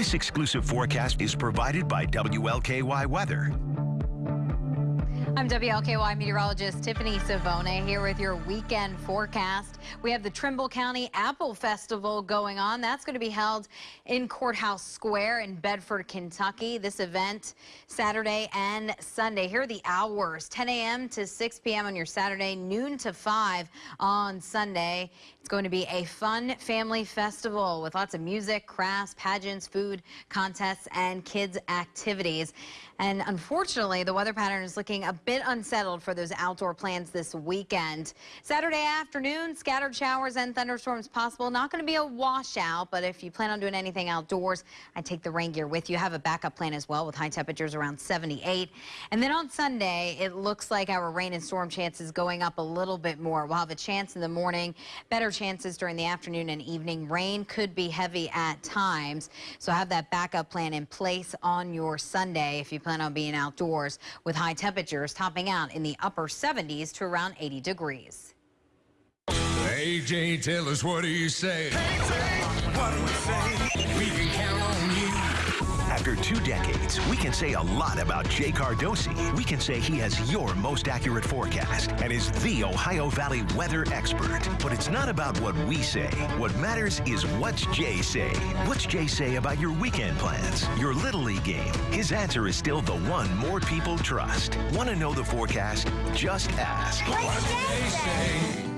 This exclusive forecast is provided by WLKY Weather. I'm WLKY meteorologist Tiffany Savona here with your weekend forecast. We have the Trimble County Apple Festival going on. That's going to be held in Courthouse Square in Bedford, Kentucky. This event Saturday and Sunday. Here are the hours 10 a.m. to 6 p.m. on your Saturday, noon to 5 on Sunday. It's going to be a fun family festival with lots of music, crafts, pageants, food, contests, and kids activities. And unfortunately, the weather pattern is looking a bit unsettled for those outdoor plans this weekend. Saturday afternoon, scattered showers and thunderstorms possible. Not going to be a washout, but if you plan on doing anything outdoors, I take the rain gear with you. Have a backup plan as well with high temperatures around 78. And then on Sunday, it looks like our rain and storm chances going up a little bit more. We'll have a chance in the morning, better chances during the afternoon and evening. Rain could be heavy at times, so have that backup plan in place on your Sunday if you plan on being outdoors with high temperatures topping out in the upper 70s to around 80 degrees. AJ, tell us what do you say? what do we say? We can count on you. After two decades, we can say a lot about Jay Cardosi. We can say he has your most accurate forecast and is the Ohio Valley weather expert. But it's not about what we say. What matters is what's Jay say. What's Jay say about your weekend plans, your Little League game? His answer is still the one more people trust. Want to know the forecast? Just ask. What's Jay say?